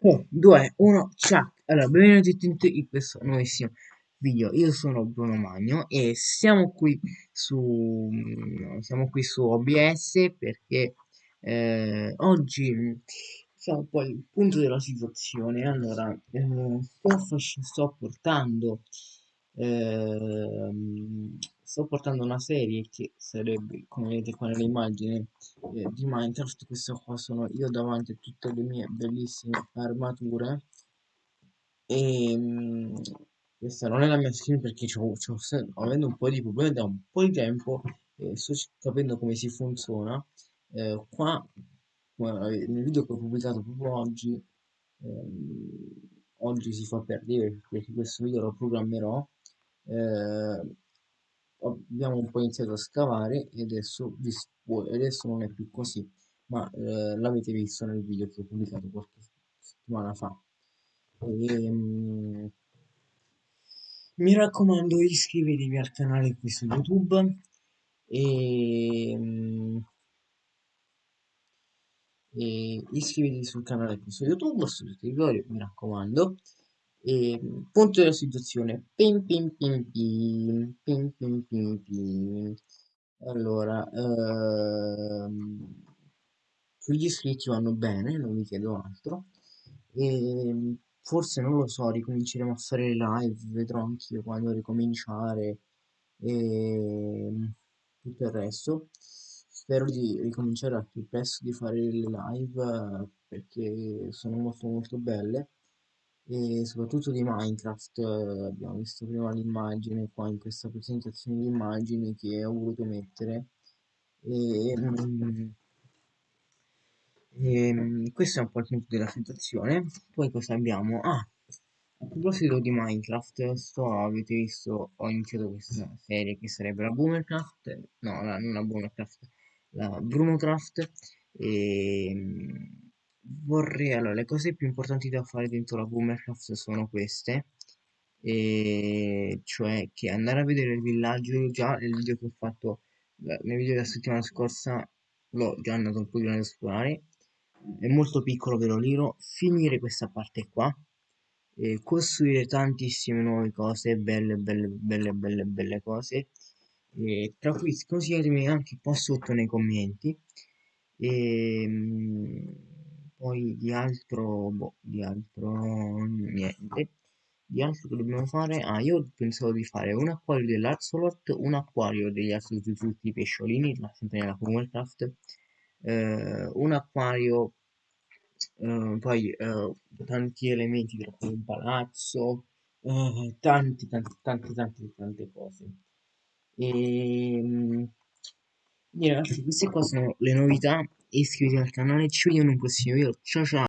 3, 2, 1, ciao! Allora, benvenuti tutti in questo nuovissimo video. Io sono Bruno Magno e siamo qui su, siamo qui su OBS perché eh, oggi siamo poi il punto della situazione. Allora, eh, sto portando eh, sto portando una serie che sarebbe, come vedete qua nell'immagine, eh, di Minecraft. Questo qua sono io davanti a tutte le mie bellissime armature. E mh, mm, questa non è la mia skin perché ho, avendo un po' di problemi da un po' di tempo e sto capendo come si funziona. Eh, qua, nel video che ho pubblicato proprio oggi, ehm, oggi si fa per dire perché questo video lo programmerò eh, abbiamo un po' iniziato a scavare e adesso, adesso non è più così ma eh, l'avete visto nel video che ho pubblicato qualche settimana fa. E, um, mi raccomando iscrivetevi al canale qui su youtube. E, um, e iscrivetevi sul canale qui su youtube su territorio mi raccomando e punto della situazione. Pim pim pim pim, pim pim pim pim. Allora, ehm, gli iscritti vanno bene, non vi chiedo altro. E forse non lo so, ricominceremo a fare live, vedrò anch'io quando ricominciare e tutto il resto. Spero di ricominciare al più presto di fare le live perché sono molto molto belle e soprattutto di Minecraft eh, abbiamo visto prima l'immagine qua in questa presentazione di immagini che ho voluto mettere e, mm, e mm, questo è un po' il punto della situazione poi cosa abbiamo? ah a proposito di Minecraft sto avete visto ho iniziato questa serie che sarebbe la Boomercraft no la, non la Boomercraft la Brunocraft e mm, vorrei allora le cose più importanti da fare dentro la Boomercraft sono queste e cioè che andare a vedere il villaggio già nel video che ho fatto nel video della settimana scorsa l'ho già andato un po' di ad esplorare. È molto piccolo ve lo dirò finire questa parte qua e costruire tantissime nuove cose belle belle belle belle belle cose. E tra cui consigliatemi anche qua sotto nei commenti. E poi di altro boh, di altro niente. Di altro che dobbiamo fare? Ah io pensavo di fare un acquario dell'Axolot un acquario degli altri tutti i pesciolini sempre nella Commonwealth eh, un acquario eh, poi eh, tanti elementi cui un palazzo eh, tanti tanti tanti tanti tante cose. E ehm, ragazzi queste qua sono le novità iscrivetevi al canale ci vediamo in un prossimo video. Ciao ciao